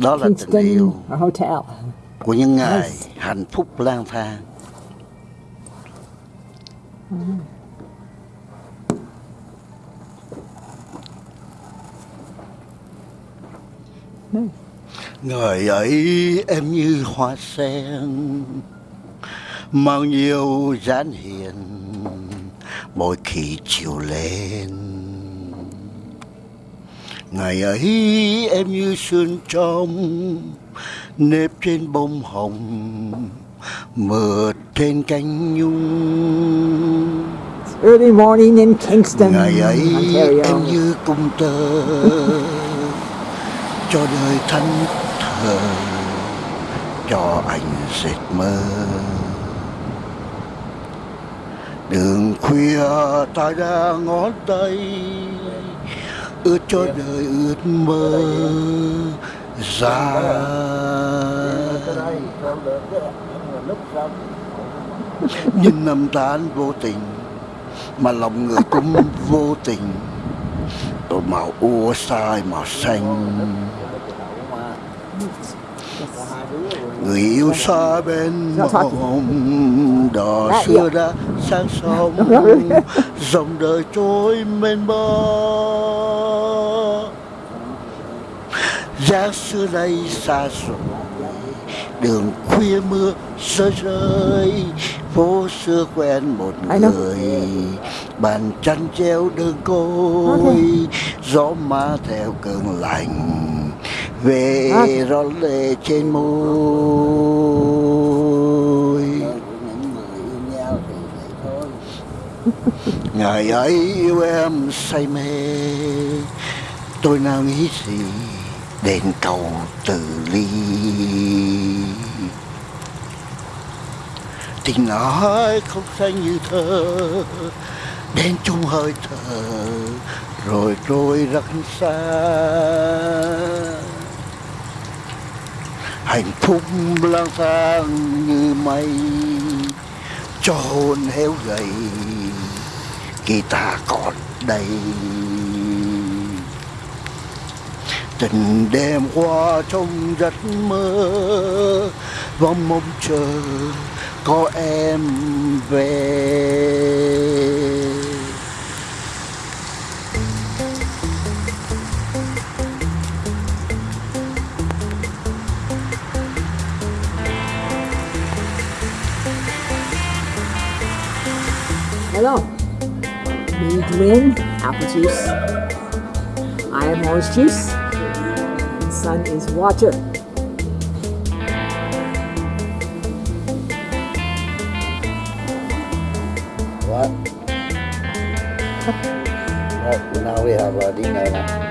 Đó là tình yêu Hotel. của những ngày hạnh phúc lang thang. Nice. Người ấy em như hoa sen Bao nhiêu dáng hiền Mỗi khi chiều lên Ngày ấy em như sương trong Nếp trên bông hồng Mượt trên cánh nhung early morning in Kingston, Ngày ấy Ontario. em như cung tơ Cho đời thanh thờ Cho anh dệt mơ Đường khuya ta đã ngón tay Ướt cho đời ướt mơ ra Nhưng năm tháng vô tình Mà lòng người cũng vô tình. Tôi màu ua sai màu xanh. Người yêu xa bên mộng Đò Dạ, xưa đã sang sông. Dòng đời trôi mênh mơ Giá xưa nay xa rồi Đường khuya mưa rơi rơi Phố xưa quen một người Bàn chăn treo đơn côi. Gió má theo cơn lạnh Về rót lệ trên môi Ngày ấy yêu em say mê. Tôi nào nghĩ gì đền cầu từ ly. Tình nói không xanh như thơ, Đến chung hơi thở, Rồi trôi rất xa Hạnh phúc lang thang như mây, Cho hồn héo gầy. Khi ta còn đây Tình đêm qua trong giấc mơ, Vòng mong chờ có em về Hello. Me drink apple juice. I am orange juice. And son is water. What? no, now we have a dinner now.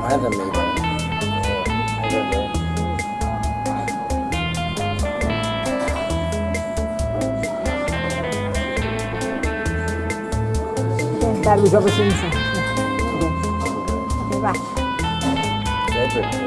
Má Carlos Alves Simpson. Okay, bye.